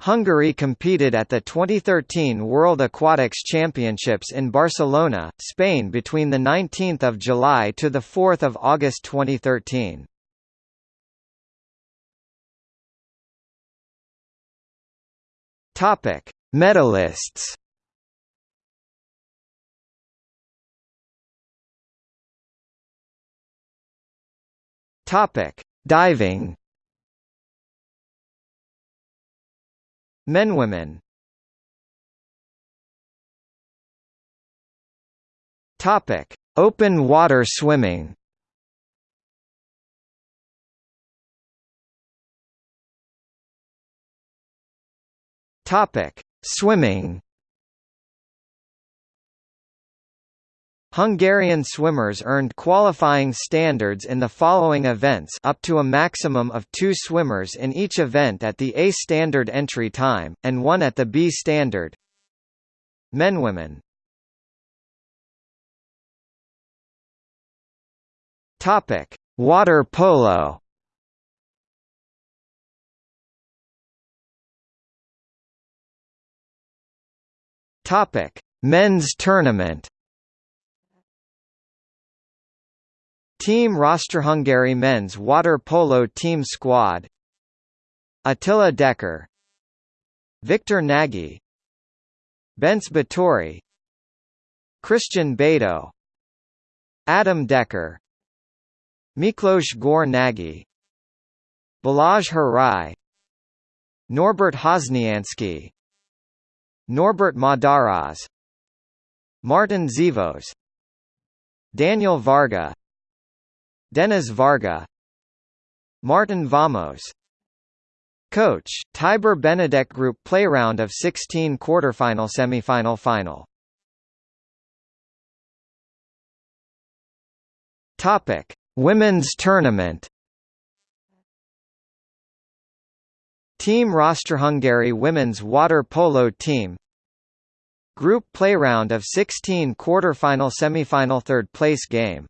Hungary competed at the 2013 World Aquatics Championships in Barcelona, Spain between 19 July to 4 August 2013. Topic: Medalists. Diving. Men women. Topic: Open water swimming. Topic: Swimming. Hungarian swimmers earned qualifying standards in the following events up to a maximum of two swimmers in each event at the A standard entry time, and one at the B standard. Men women. Topic: Water polo. Topic: Men's tournament. Team roster Hungary men's water polo team squad. Attila Decker. Viktor Nagy. Bence Bátori Krisztián Bedő. Adam Decker. Miklós Gór-Nagy. Balázs Hárai. Norbert Hosnyánszky Norbert Madaras Márton Szívós. Daniel Varga Dénes Varga Márton Vámos Coach, Tibor Benedek Group Play round of 16 quarterfinal semifinal final. Topic: Women's Tournament. Team Roster Hungary women's water polo team. Group play round of 16 quarter-final semi-final third place game